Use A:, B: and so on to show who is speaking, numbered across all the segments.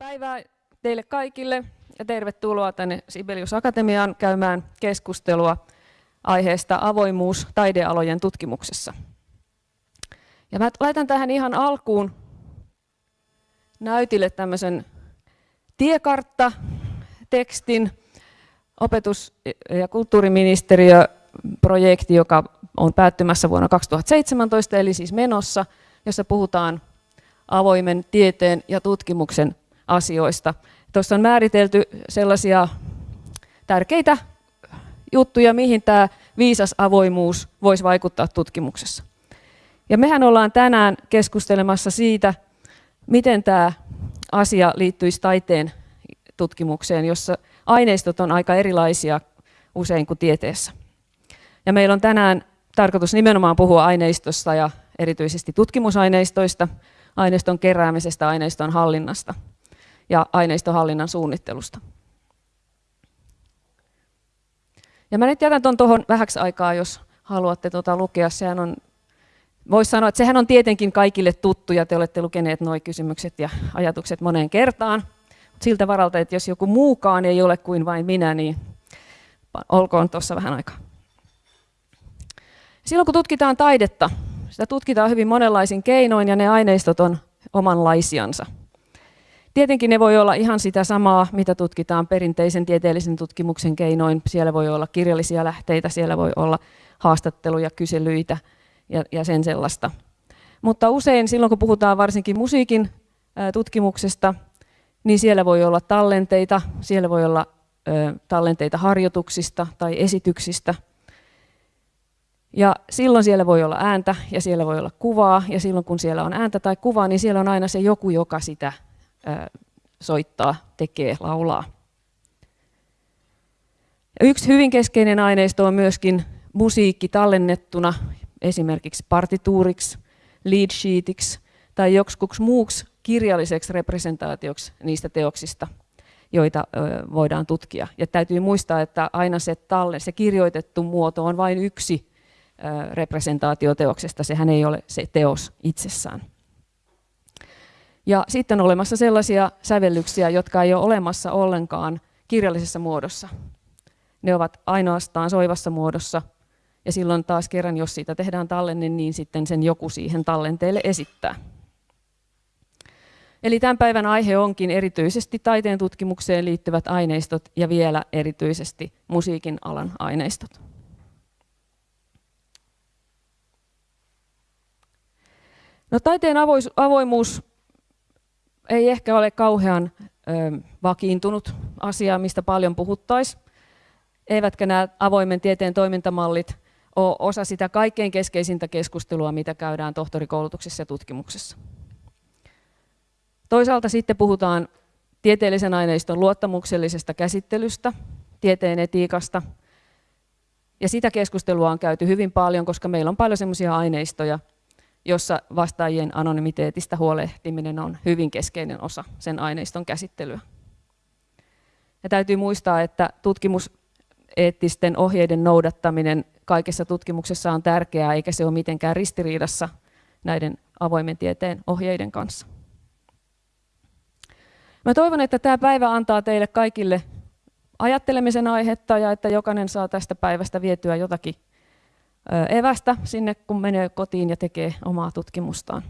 A: päivää teille kaikille ja tervetuloa tänne Sibelius Akatemiaan käymään keskustelua aiheesta avoimuus taidealojen tutkimuksessa. Ja mä laitan tähän ihan alkuun näytille tämmöisen tiekartta-tekstin opetus- ja kulttuuriministeriö projekti, joka on päättymässä vuonna 2017, eli siis menossa, jossa puhutaan avoimen tieteen ja tutkimuksen asioista. Tuossa on määritelty sellaisia tärkeitä juttuja, mihin tämä viisas avoimuus voisi vaikuttaa tutkimuksessa. Ja mehän ollaan tänään keskustelemassa siitä, miten tämä asia liittyisi taiteen tutkimukseen, jossa aineistot on aika erilaisia usein kuin tieteessä. Ja meillä on tänään tarkoitus nimenomaan puhua aineistosta ja erityisesti tutkimusaineistoista, aineiston keräämisestä, aineiston hallinnasta ja aineistohallinnan suunnittelusta. Ja mä nyt jätän tuon tuohon vähäksi aikaa, jos haluatte tuota lukea. Sehän on, voisi sanoa, että sehän on tietenkin kaikille tuttu ja te olette lukeneet nuo kysymykset ja ajatukset moneen kertaan. Siltä varalta, että jos joku muukaan ei ole kuin vain minä, niin olkoon tuossa vähän aikaa. Silloin kun tutkitaan taidetta, sitä tutkitaan hyvin monenlaisin keinoin ja ne aineistot on omanlaisiansa. Tietenkin ne voi olla ihan sitä samaa, mitä tutkitaan perinteisen tieteellisen tutkimuksen keinoin. Siellä voi olla kirjallisia lähteitä, siellä voi olla haastatteluja, kyselyitä ja, ja sen sellaista. Mutta usein silloin, kun puhutaan varsinkin musiikin tutkimuksesta, niin siellä voi olla tallenteita, siellä voi olla tallenteita harjoituksista tai esityksistä – ja silloin siellä voi olla ääntä ja siellä voi olla kuvaa, ja silloin kun siellä on ääntä tai kuvaa, niin siellä on aina se joku, joka sitä soittaa, tekee, laulaa. Yksi hyvin keskeinen aineisto on myöskin musiikki tallennettuna esimerkiksi partituuriksi, lead sheetiksi tai joksikuksi muuksi kirjalliseksi representaatioksi niistä teoksista, joita voidaan tutkia. Ja täytyy muistaa, että aina se, talle, se kirjoitettu muoto on vain yksi representaatioteoksesta, sehän ei ole se teos itsessään. Ja sitten on olemassa sellaisia sävellyksiä, jotka ei ole olemassa ollenkaan kirjallisessa muodossa. Ne ovat ainoastaan soivassa muodossa, ja silloin taas kerran, jos siitä tehdään tallenne, niin sitten sen joku siihen tallenteelle esittää. Eli tämän päivän aihe onkin erityisesti taiteen tutkimukseen liittyvät aineistot ja vielä erityisesti musiikin alan aineistot. No taiteen avoimuus ei ehkä ole kauhean ö, vakiintunut asia, mistä paljon puhuttaisiin. Eivätkä nämä avoimen tieteen toimintamallit ole osa sitä kaikkein keskeisintä keskustelua, mitä käydään tohtorikoulutuksessa ja tutkimuksessa. Toisaalta sitten puhutaan tieteellisen aineiston luottamuksellisesta käsittelystä, tieteen etiikasta. Ja sitä keskustelua on käyty hyvin paljon, koska meillä on paljon sellaisia aineistoja, jossa vastaajien anonymiteetistä huolehtiminen on hyvin keskeinen osa sen aineiston käsittelyä. Ja täytyy muistaa, että tutkimuseettisten ohjeiden noudattaminen kaikessa tutkimuksessa on tärkeää, eikä se ole mitenkään ristiriidassa näiden avoimen tieteen ohjeiden kanssa. Mä toivon, että tämä päivä antaa teille kaikille ajattelemisen aihetta ja että jokainen saa tästä päivästä vietyä jotakin evästä sinne, kun menee kotiin ja tekee omaa tutkimustaan.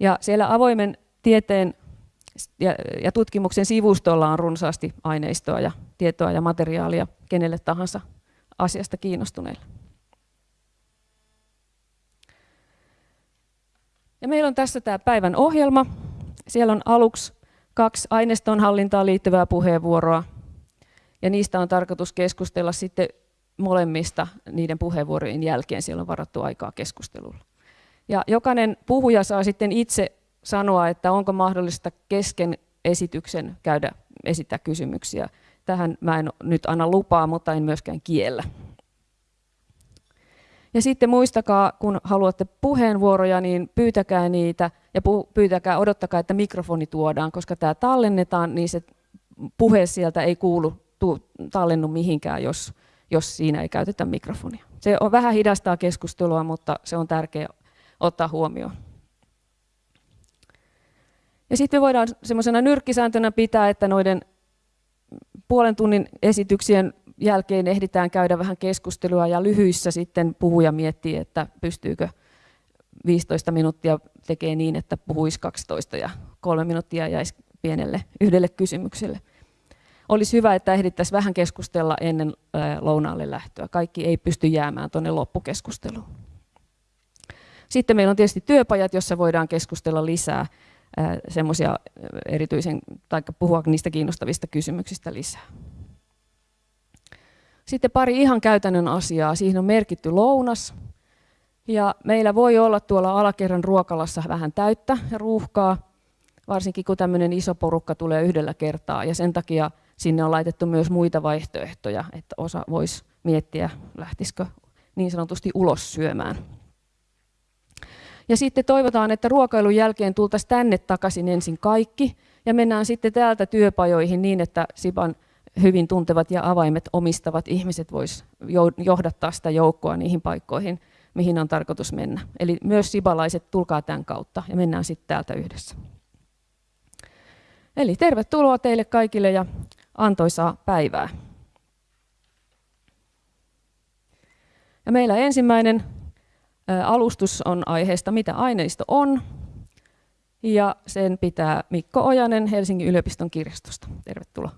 A: Ja siellä avoimen tieteen ja, tutkimuksen sivustolla on runsaasti aineistoa ja tietoa ja materiaalia kenelle tahansa asiasta kiinnostuneille. Ja meillä on tässä tämä päivän ohjelma. Siellä on aluksi kaksi aineiston hallintaan liittyvää puheenvuoroa. Ja niistä on tarkoitus keskustella sitten molemmista niiden puheenvuorojen jälkeen siellä on varattu aikaa keskustelulla. Ja jokainen puhuja saa sitten itse sanoa, että onko mahdollista kesken esityksen käydä esittää kysymyksiä. Tähän mä en nyt anna lupaa, mutta en myöskään kiellä. Ja sitten muistakaa, kun haluatte puheenvuoroja, niin pyytäkää niitä ja pyytäkää, odottakaa, että mikrofoni tuodaan, koska tämä tallennetaan, niin se puhe sieltä ei kuulu, tallennu mihinkään, jos, jos siinä ei käytetä mikrofonia. Se on vähän hidastaa keskustelua, mutta se on tärkeää ottaa huomioon. Ja sitten voidaan semmoisena nyrkkisääntönä pitää, että noiden puolen tunnin esityksien jälkeen ehditään käydä vähän keskustelua ja lyhyissä sitten puhuja miettii, että pystyykö 15 minuuttia tekee niin, että puhuisi 12 ja kolme minuuttia jäisi pienelle yhdelle kysymykselle. Olisi hyvä, että ehdittäisiin vähän keskustella ennen lounaalle lähtöä. Kaikki ei pysty jäämään tuonne loppukeskusteluun. Sitten meillä on tietysti työpajat, jossa voidaan keskustella lisää semmoisia erityisen, tai puhua niistä kiinnostavista kysymyksistä lisää. Sitten pari ihan käytännön asiaa. Siihen on merkitty lounas. Ja meillä voi olla tuolla alakerran ruokalassa vähän täyttä ruuhkaa, varsinkin kun tämmöinen iso porukka tulee yhdellä kertaa. Ja sen takia sinne on laitettu myös muita vaihtoehtoja, että osa voisi miettiä, lähtisikö niin sanotusti ulos syömään. Ja sitten toivotaan, että ruokailun jälkeen tultaisiin tänne takaisin ensin kaikki ja mennään sitten täältä työpajoihin niin, että Siban hyvin tuntevat ja avaimet omistavat ihmiset vois johdattaa sitä joukkoa niihin paikkoihin, mihin on tarkoitus mennä. Eli myös sibalaiset, tulkaa tämän kautta ja mennään sitten täältä yhdessä. Eli tervetuloa teille kaikille ja antoisaa päivää. Ja meillä ensimmäinen alustus on aiheesta, mitä aineisto on. Ja sen pitää Mikko Ojanen Helsingin yliopiston kirjastosta. Tervetuloa.